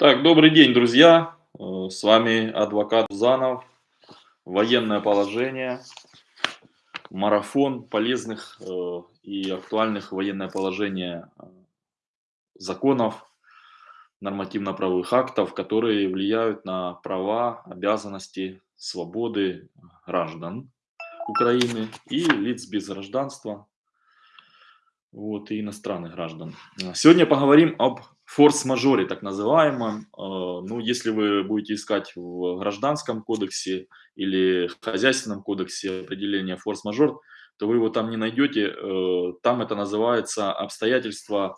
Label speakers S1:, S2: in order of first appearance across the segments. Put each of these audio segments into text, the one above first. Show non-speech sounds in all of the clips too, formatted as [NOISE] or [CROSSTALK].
S1: Так, добрый день, друзья. Э, С вами адвокат Занов. Военное положение. Марафон полезных э, и актуальных военное положение э, законов, нормативно-правовых актов, которые влияют на права, обязанности, свободы граждан Украины и лиц без гражданства, вот, и иностранных граждан. Сегодня поговорим об форс-мажоре, так называемом. Э, Ну, если вы будете искать в гражданском кодексе или в хозяйственном кодексе определение форс-мажор, то вы его там не найдете. Э, Там это называется обстоятельства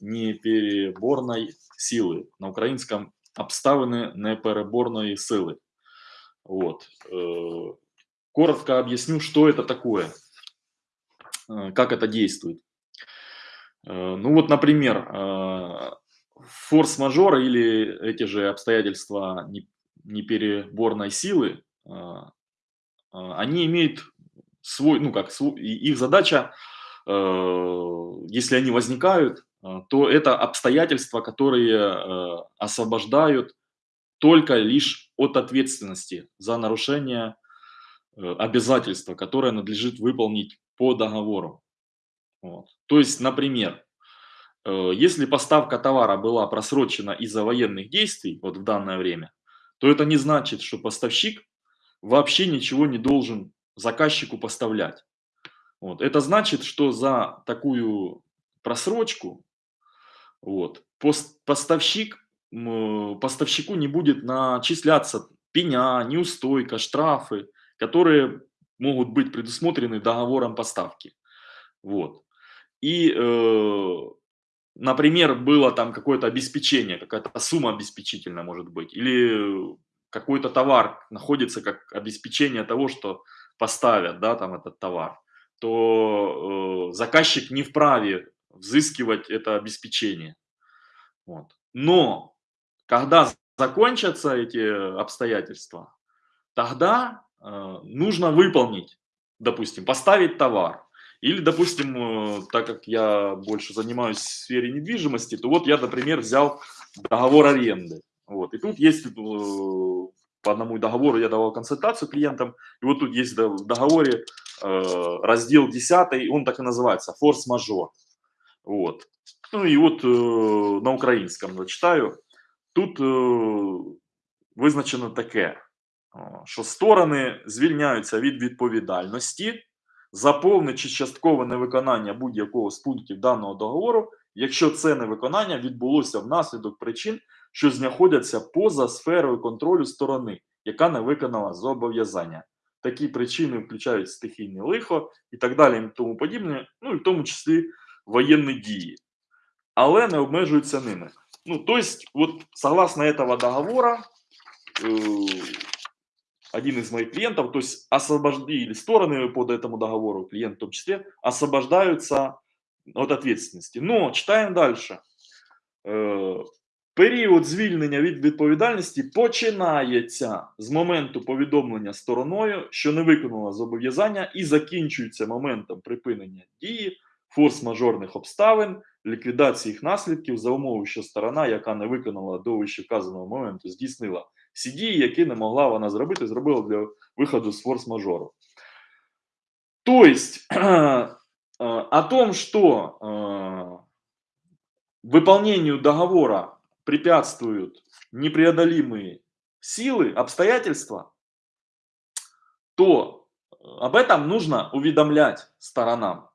S1: непереборной силы. На украинском обставины непереборной силы. Вот. Э, Коротко объясню, что это такое, как это действует. Ну вот, например, форс-мажор или эти же обстоятельства не- непереборной силы, э, э, они имеют свой, ну как, их задача, э, если они возникают, то это обстоятельства, которые освобождают только лишь от ответственности за нарушение обязательства, которое надлежит выполнить по договору. Вот. То есть, например, если поставка товара была просрочена из-за военных действий вот в данное время, то это не значит, что поставщик вообще ничего не должен заказчику поставлять. Вот. Это значит, что за такую просрочку вот, пос- поставщик, м, поставщику не будет начисляться пеня, неустойка, штрафы, которые могут быть предусмотрены договором поставки. Вот. И, э, например, было там какое-то обеспечение, какая-то сумма обеспечительная может быть, или какой-то товар находится как обеспечение того, что поставят, да, там этот товар, то э, заказчик не вправе взыскивать это обеспечение. Вот. Но когда закончатся эти обстоятельства, тогда э, нужно выполнить, допустим, поставить товар. Или, допустим, э, так как я больше занимаюсь в сфере недвижимости, то вот я, например, взял договор аренды. Вот. И тут есть э, по одному договору я давал консультацию клиентам, и вот тут есть в договоре э, раздел 10, он так и называется, форс-мажор. Вот. Ну и вот э, на украинском зачитаю. Тут е, визначено таке, о, що сторони звільняються від відповідальності за повне чи часткове невиконання будь-якого з пунктів даного договору, якщо це невиконання відбулося внаслідок причин, що знаходяться поза сферою контролю сторони, яка не виконала зобов'язання. Такі причини включають стихійне лихо і так далі, і тому подібне, ну і в тому числі воєнні дії, але не обмежуються ними. Ну, то есть, вот согласно этого договора, э, один из моих клиентов, то есть освобождили стороны по этому договору, клиент в том числе, освобождаются от ответственности. Но читаем дальше. Е, Період звільнення від відповідальності починається з моменту повідомлення стороною, що не виконала зобов'язання, і закінчується моментом припинення дії форс-мажорних обставин, ліквідації їх наслідків за умови, що сторона, яка не виконала до вище вказаного моменту, здійснила всі дії, які не могла вона зробити, зробила для виходу з форс-мажору. То есть [CLEARS THROAT] э, о том, что э, выполнению договора препятствуют непреодолимые силы, обстоятельства, то об этом нужно уведомлять сторонам.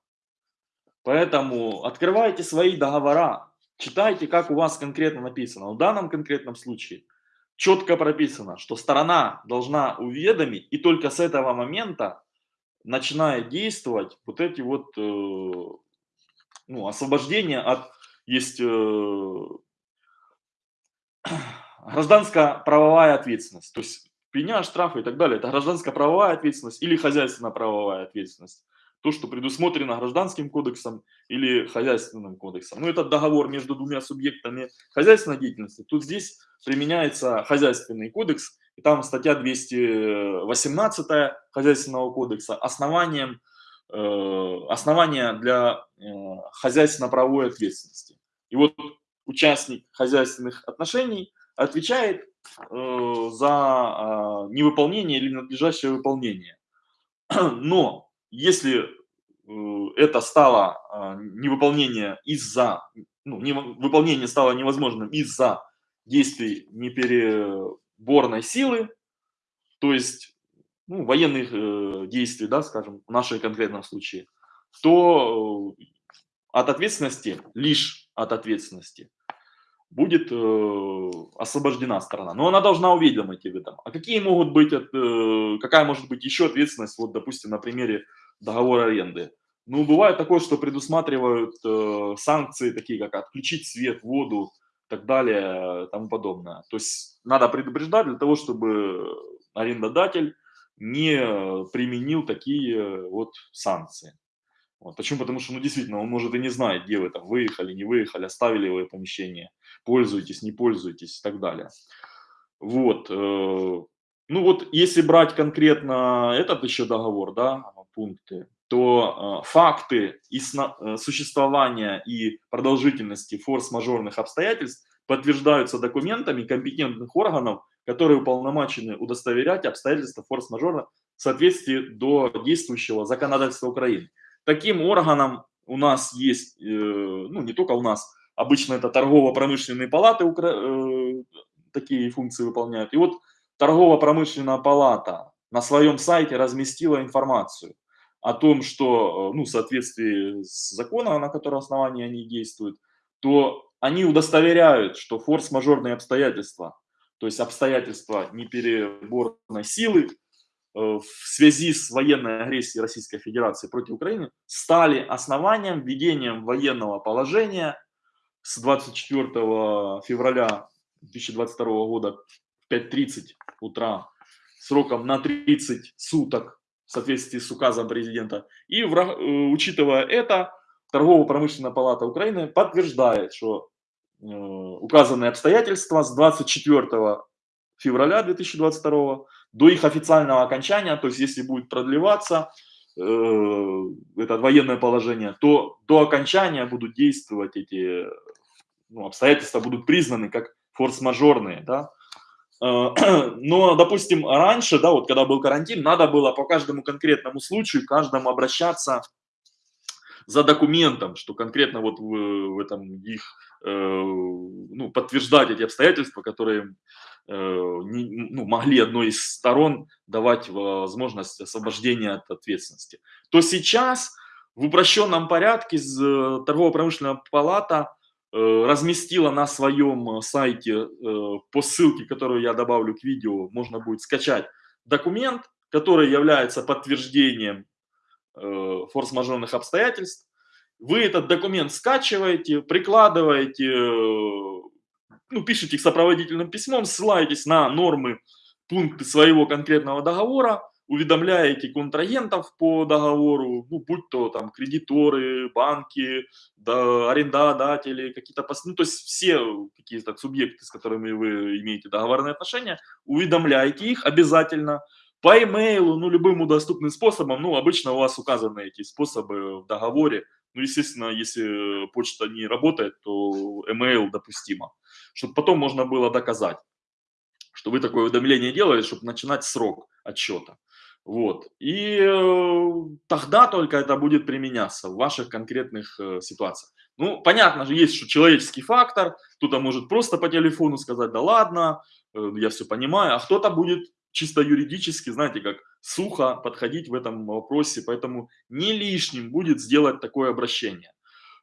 S1: Поэтому открывайте свои договора, читайте, как у вас конкретно написано. В данном конкретном случае четко прописано, что сторона должна уведомить, и только с этого момента начинает действовать вот эти вот э, ну, освобождения от есть э, [CLEARS THROAT] гражданско-правовая ответственность. То есть пеня, штрафы и так далее. Это гражданско-правовая ответственность или хозяйственно-правовая ответственность. То, что предусмотрено гражданским кодексом или хозяйственным кодексом. Ну, это договор между двумя субъектами хозяйственной деятельности. Тут здесь применяется хозяйственный кодекс, и там статья 218 хозяйственного кодекса основанием, э, основания для э, хозяйственно-правовой ответственности. И вот участник хозяйственных отношений отвечает э, за э, невыполнение или надлежащее выполнение. [CLEARS THROAT] Но если э, это стало э, невыполнение из-за, ну, не, выполнение стало невозможным из-за действий непереборной силы, то есть ну, военных э, действий, да, скажем, в нашем конкретном случае, то э, от ответственности, лишь от ответственности, будет э, освобождена сторона. Но она должна уведомить об этом. А какие могут быть, э, какая может быть еще ответственность, вот, допустим, на примере договора аренды? Ну, бывает такое, что предусматривают э, санкции, такие как отключить свет, воду, так далее, тому подобное. То есть надо предупреждать для того, чтобы арендодатель не применил такие вот санкции. Вот. Почему? Потому что, ну, действительно, он может и не знает, где вы там выехали, не выехали, оставили вы помещение, пользуетесь, не пользуетесь и так далее. Вот. Э, ну вот, если брать конкретно этот еще договор, да, пункты, то э, факты и э, существования и продолжительности форс-мажорных обстоятельств подтверждаются документами компетентных органов, которые уполномочены удостоверять обстоятельства форс-мажора в соответствии до действующего законодательства Украины. Таким органом у нас есть, э, ну не только у нас, обычно это торгово-промышленные палаты такие функции выполняют. И вот торгово-промышленная палата на своем сайте разместила информацию о том, что, э, ну, в соответствии с законом, на котором основании они действуют, то они удостоверяют, что форс-мажорные обстоятельства, то есть обстоятельства непереборной силы, Э, в связи с военной агрессией Российской Федерации против Украины стали основанием введения военного положения с 24 февраля 2022 года в 5.30 утра сроком на 30 суток в соответствии с указом президента. И э, учитывая это, Торгово-промышленная палата Украины подтверждает, что э, указанные обстоятельства с 24 февраля 2022 до их официального окончания, то есть если будет продлеваться э, это военное положение, то до окончания будут действовать эти ну, обстоятельства, будут признаны как форс-мажорные, да. Э, [CLEARS THROAT] но, допустим, раньше, да, вот когда был карантин, надо было по каждому конкретному случаю, каждому обращаться за документом, что конкретно вот в, в этом их, э, ну, подтверждать эти обстоятельства, которые Э, ну, могли одной из сторон давать возможность освобождения от ответственности, то сейчас в упрощенном порядке э, торгово-промышленная палата разместила на своем сайте по ссылке, которую я добавлю к видео, можно будет скачать документ, который является подтверждением форс-мажорных обстоятельств. Вы этот документ скачиваете, прикладываете ну, пишите их сопроводительным письмом, ссылаетесь на нормы, пункты своего конкретного договора, уведомляете контрагентов по договору, ну, будь то там кредиторы, банки, да, арендодатели, какие-то, ну, то есть все какие-то субъекты, с которыми вы имеете договорные отношения, уведомляйте их обязательно по имейлу, ну, любым доступным способом, ну, обычно у вас указаны эти способы в договоре, ну, естественно, если почта не работает, то email допустимо чтобы потом можно было доказать, что вы такое уведомление делали, чтобы начинать срок отчета. Вот. И э, тогда только это будет применяться в ваших конкретных э, ситуациях. Ну, понятно же, есть что человеческий фактор, кто-то может просто по телефону сказать, да ладно, э, я все понимаю, а кто-то будет чисто юридически, знаете, как сухо подходить в этом вопросе, поэтому не лишним будет сделать такое обращение.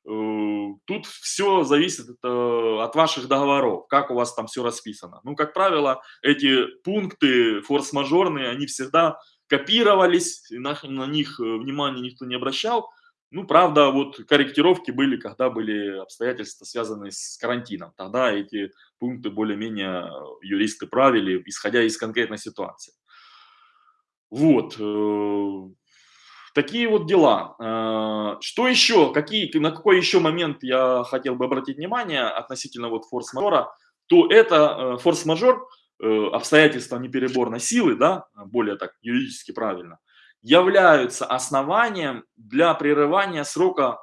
S1: Э, тут все зависит э, от ваших договоров, как у вас там все расписано. Ну, как правило, эти пункты форс-мажорные, они всегда копировались, на, на них э, внимания никто не обращал. Ну, правда, вот корректировки были, когда были обстоятельства, связанные с карантином. Тогда эти пункты более-менее юристы правили, исходя из конкретной ситуации. Вот. Такие вот дела. Э, что еще, какие, на какой еще момент я хотел бы обратить внимание относительно вот форс-мажора, то это э, форс-мажор, э, обстоятельства непереборной силы, да, более так юридически правильно, являются основанием для прерывания срока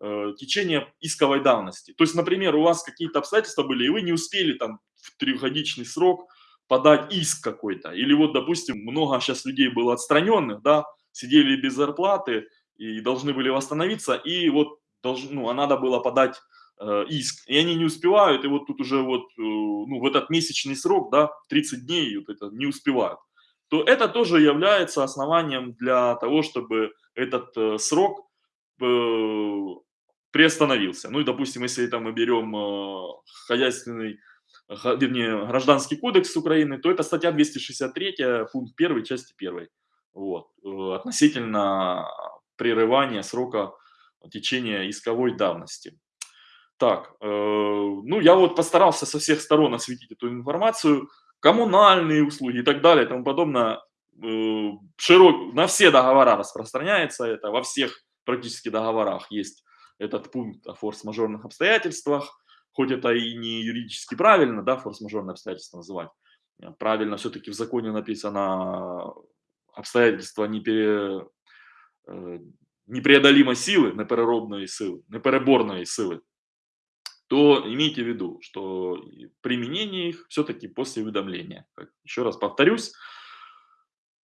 S1: э, течение исковой давности. То есть, например, у вас какие-то обстоятельства были, и вы не успели там в трехгодичный срок подать иск какой-то. Или вот, допустим, много сейчас людей было отстраненных, да, сидели без зарплаты и должны были восстановиться, и вот долж, ну, а надо было подать э, иск, и они не успевают, и вот тут уже вот, э, ну, в этот месячный срок, да, 30 дней вот это не успевают, то это тоже является основанием для того, чтобы этот э, срок э, приостановился. Ну и, допустим, если там мы берем э, хозяйственный вернее, Гражданский кодекс Украины, то это статья 263, пункт 1 части 1. Вот, э, относительно прерывания срока течения исковой давности. Так, э, ну я вот постарался со всех сторон осветить эту информацию, коммунальные услуги и так далее и тому подобное. Э, широк, на все договора распространяется это, во всех практически договорах есть этот пункт о форс-мажорных обстоятельствах. Хоть это и не юридически правильно, да, форс-мажорные обстоятельства называть, правильно все-таки в законе написано обстоятельства непере, э, непреодолимой силы, непереробной силы, непереборной силы, то имейте в виду, что применение их все-таки после уведомления. Еще раз повторюсь.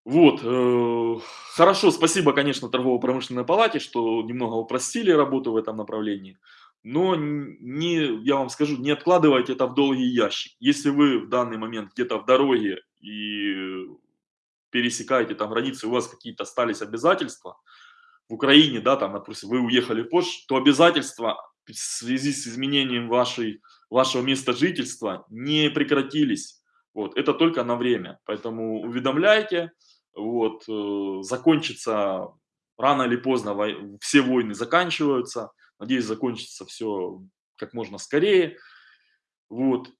S1: Вот, э, хорошо, спасибо, конечно, торгово-промышленной палате, что немного упростили работу в этом направлении но не, я вам скажу, не откладывайте это в долгий ящик. Если вы в данный момент где-то в дороге и пересекаете там границы, у вас какие-то остались обязательства, в Украине, да, там, допустим, вы уехали в Польшу, то обязательства в связи с изменением вашей, вашего места жительства не прекратились. Вот, это только на время. Поэтому уведомляйте, вот, э, закончится рано или поздно, все войны заканчиваются, Надеюсь, закончится все как можно скорее. Вот.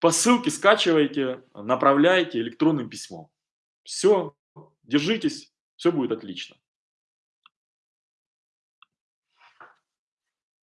S1: По ссылке скачивайте, направляйте электронным письмом. Все, держитесь, все будет отлично.